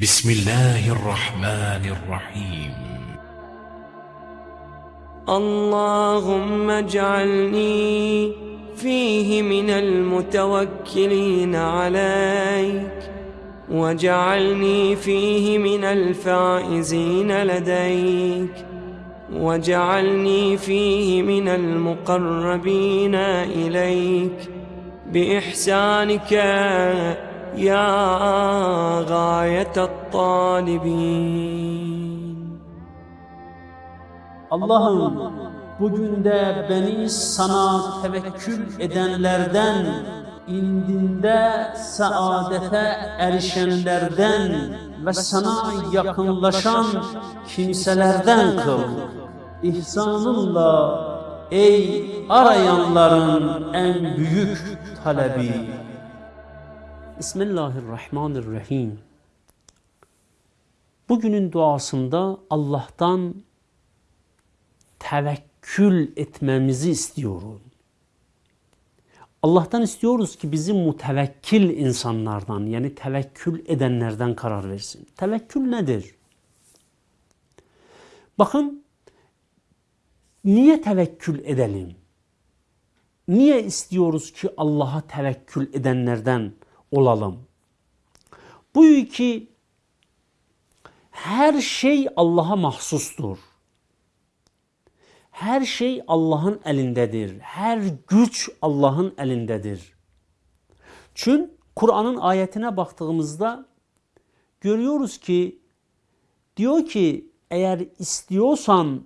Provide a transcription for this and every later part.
بسم الله الرحمن الرحيم. اللهم اجعلني فيه من المتوكلين عليك واجعلني فيه من الفائزين لديك واجعلني فيه من المقربين إليك. بإحسانك يا غاية الطالبين Allah'ım bugün de beni sana tevekkül edenlerden, indinde saadete erişenlerden ve sana yakınlaşan kimselerden kıl. İhsanınla ey arayanların en büyük talebi. Bismillahirrahmanirrahim. Bugünün duasında Allah'tan tevekkül etmemizi istiyorum. Allah'tan istiyoruz ki bizi mutevekkil insanlardan yani tevekkül edenlerden karar versin. Tevekkül nedir? Bakın niye tevekkül edelim? Niye istiyoruz ki Allah'a tevekkül edenlerden olalım? Bu ki her şey Allah'a mahsustur. Her şey Allah'ın elindedir. Her güç Allah'ın elindedir. Çünkü Kur'an'ın ayetine baktığımızda görüyoruz ki diyor ki eğer istiyorsan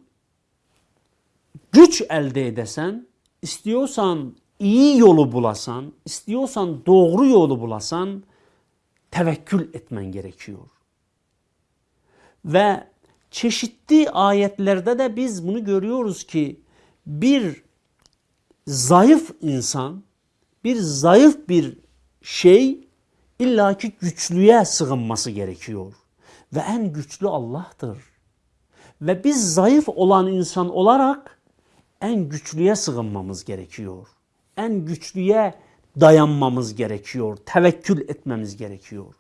güç elde edesen, istiyorsan iyi yolu bulasan, istiyorsan doğru yolu bulasan tevekkül etmen gerekiyor. Ve çeşitli ayetlerde de biz bunu görüyoruz ki bir zayıf insan, bir zayıf bir şey illaki güçlüye sığınması gerekiyor. Ve en güçlü Allah'tır. Ve biz zayıf olan insan olarak en güçlüye sığınmamız gerekiyor. En güçlüye dayanmamız gerekiyor. Tevekkül etmemiz gerekiyor.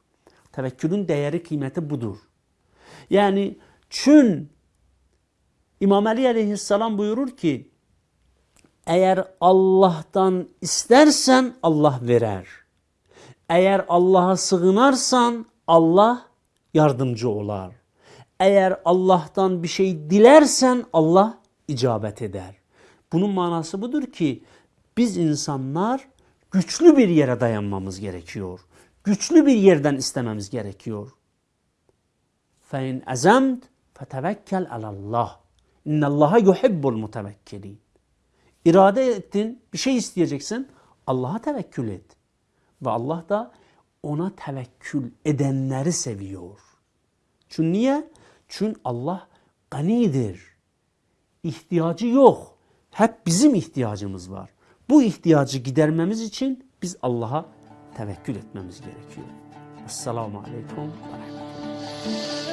Tevekkülün değeri kıymeti budur. Yani çün İmam Ali aleyhisselam buyurur ki eğer Allah'tan istersen Allah verer. Eğer Allah'a sığınarsan Allah yardımcı olar. Eğer Allah'tan bir şey dilersen Allah icabet eder. Bunun manası budur ki biz insanlar güçlü bir yere dayanmamız gerekiyor. Güçlü bir yerden istememiz gerekiyor. فَاِنْ اَزَمْتْ فَتَوَكَّلْ عَلَى اللّٰهِ اِنَّ اللّٰهَ يُحِبُّ الْمُتَوَكِّلِينَ İrade ettin, bir şey isteyeceksin, Allah'a tevekkül et. Ve Allah da ona tevekkül edenleri seviyor. Çünkü niye? Çünkü Allah ganidir. İhtiyacı yok. Hep bizim ihtiyacımız var. Bu ihtiyacı gidermemiz için biz Allah'a tevekkül etmemiz gerekiyor. Esselamu Aleyküm ve Rahmetullah.